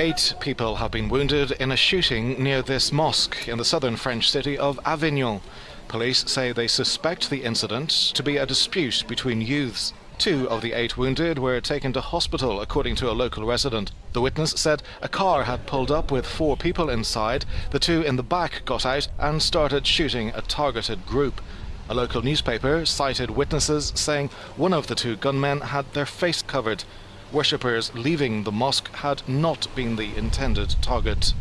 Eight people have been wounded in a shooting near this mosque in the southern French city of Avignon. Police say they suspect the incident to be a dispute between youths. Two of the eight wounded were taken to hospital, according to a local resident. The witness said a car had pulled up with four people inside. The two in the back got out and started shooting a targeted group. A local newspaper cited witnesses saying one of the two gunmen had their face covered. Worshippers leaving the mosque had not been the intended target.